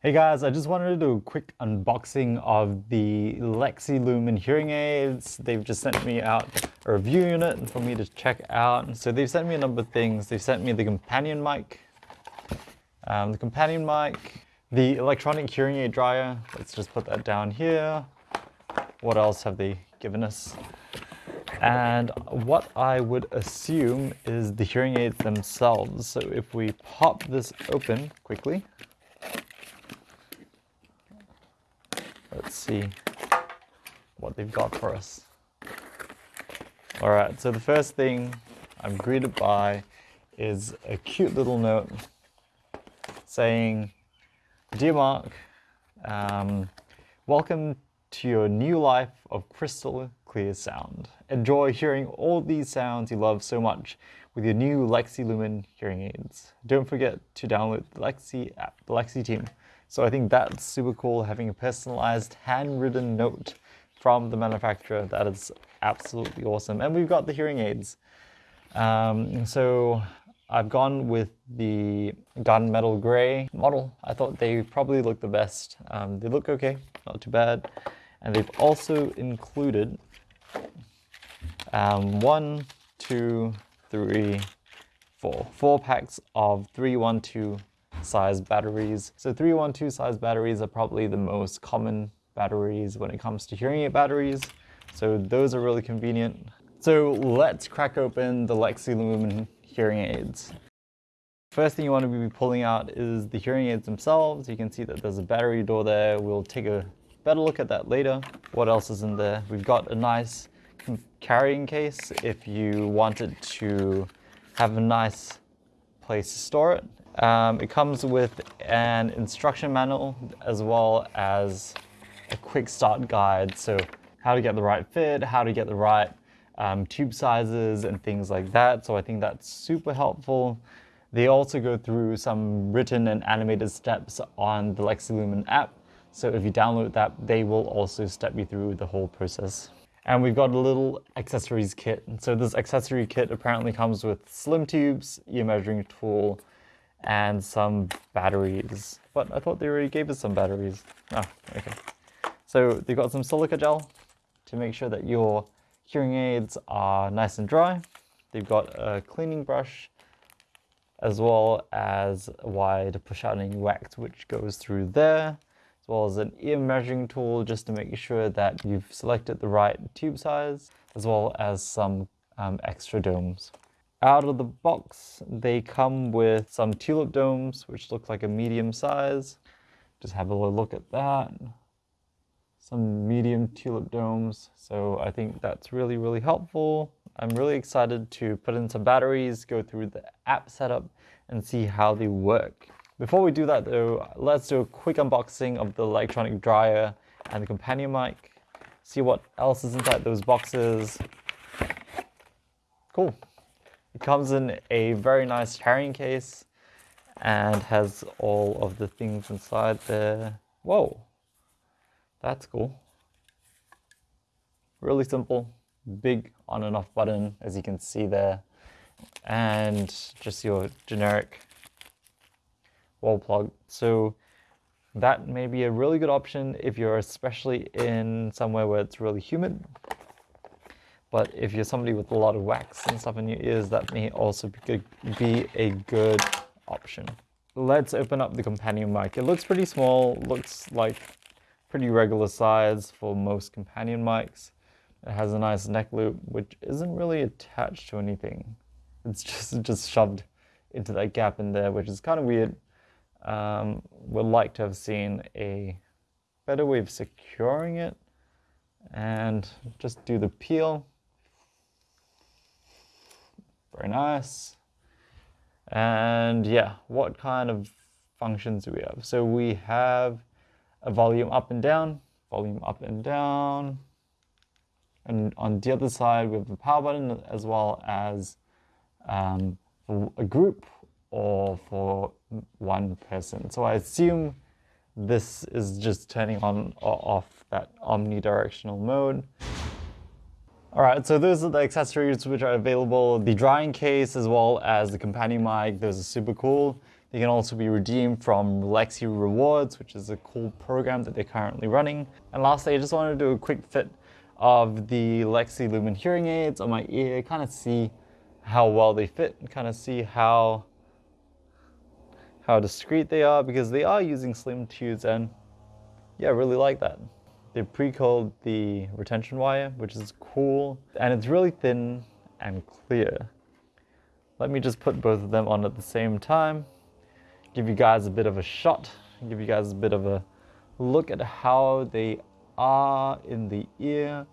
Hey guys, I just wanted to do a quick unboxing of the Lexie Lumen hearing aids. They've just sent me out a review unit for me to check out. So they've sent me a number of things. They've sent me the companion mic, um, the companion mic, the electronic hearing aid dryer. Let's just put that down here. What else have they given us? And what I would assume is the hearing aids themselves. So if we pop this open quickly, Let's see what they've got for us. All right, so the first thing I'm greeted by is a cute little note saying, Dear Mark, um, welcome to your new life of crystal clear sound. Enjoy hearing all these sounds you love so much with your new Lexie Lumen hearing aids. Don't forget to download the Lexie app, the Lexie team. So I think that's super cool, having a personalized handwritten note from the manufacturer. That is absolutely awesome. And we've got the hearing aids. Um, so I've gone with the Gunmetal Gray model. I thought they probably look the best. Um, they look okay, not too bad. And they've also included um, one, two, three, four. Four packs of 312 size batteries. So 312 size batteries are probably the most common batteries when it comes to hearing aid batteries. So those are really convenient. So let's crack open the Lexie Lumen hearing aids. First thing you want to be pulling out is the hearing aids themselves. You can see that there's a battery door there. We'll take a better look at that later. What else is in there? We've got a nice carrying case if you wanted to have a nice place to store it. Um, it comes with an instruction manual as well as a quick start guide. So how to get the right fit, how to get the right um, tube sizes and things like that. So I think that's super helpful. They also go through some written and animated steps on the Lexie Lumen app. So if you download that, they will also step you through the whole process. And we've got a little accessories kit. So this accessory kit apparently comes with slim tubes, ear measuring tool, and some batteries. But I thought they already gave us some batteries. Oh, okay. So they've got some silica gel to make sure that your hearing aids are nice and dry. They've got a cleaning brush as well as a wide push out outing wax which goes through there as well as an ear measuring tool just to make sure that you've selected the right tube size as well as some um, extra domes. Out of the box, they come with some tulip domes, which look like a medium size. Just have a little look at that. Some medium tulip domes. So I think that's really, really helpful. I'm really excited to put in some batteries, go through the app setup, and see how they work. Before we do that though, let's do a quick unboxing of the electronic dryer and the companion mic. See what else is inside those boxes. Cool. It comes in a very nice carrying case and has all of the things inside there. Whoa, that's cool. Really simple, big on and off button, as you can see there. And just your generic wall plug. So that may be a really good option if you're especially in somewhere where it's really humid but if you're somebody with a lot of wax and stuff in your ears, that may also be a good option. Let's open up the companion mic. It looks pretty small, looks like pretty regular size for most companion mics. It has a nice neck loop, which isn't really attached to anything. It's just, just shoved into that gap in there, which is kind of weird. Um, would like to have seen a better way of securing it and just do the peel very nice. And yeah, what kind of functions do we have? So we have a volume up and down, volume up and down. And on the other side, we have the power button as well as um, for a group or for one person. So I assume this is just turning on or off that omnidirectional mode. All right, so those are the accessories which are available. The drying case as well as the companion mic, those are super cool. They can also be redeemed from Lexie Rewards, which is a cool program that they're currently running. And lastly, I just wanted to do a quick fit of the Lexie Lumen hearing aids on my ear, kind of see how well they fit, and kind of see how how discreet they are because they are using slim tubes and yeah, I really like that. They pre-coiled the retention wire, which is cool, and it's really thin and clear. Let me just put both of them on at the same time, give you guys a bit of a shot, give you guys a bit of a look at how they are in the ear.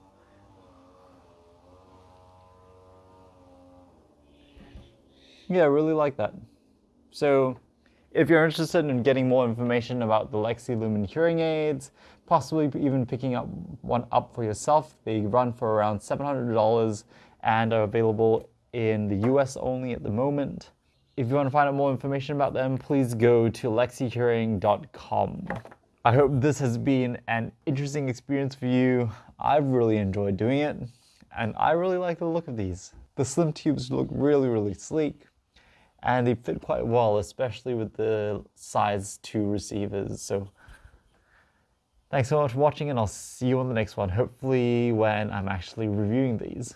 Yeah, I really like that. So if you're interested in getting more information about the Lexie Lumen hearing aids, possibly even picking up one up for yourself, they run for around $700 and are available in the US only at the moment. If you want to find out more information about them, please go to lexiehearing.com. I hope this has been an interesting experience for you. I've really enjoyed doing it, and I really like the look of these. The slim tubes look really, really sleek and they fit quite well, especially with the size 2 receivers. So thanks so much for watching and I'll see you on the next one, hopefully when I'm actually reviewing these.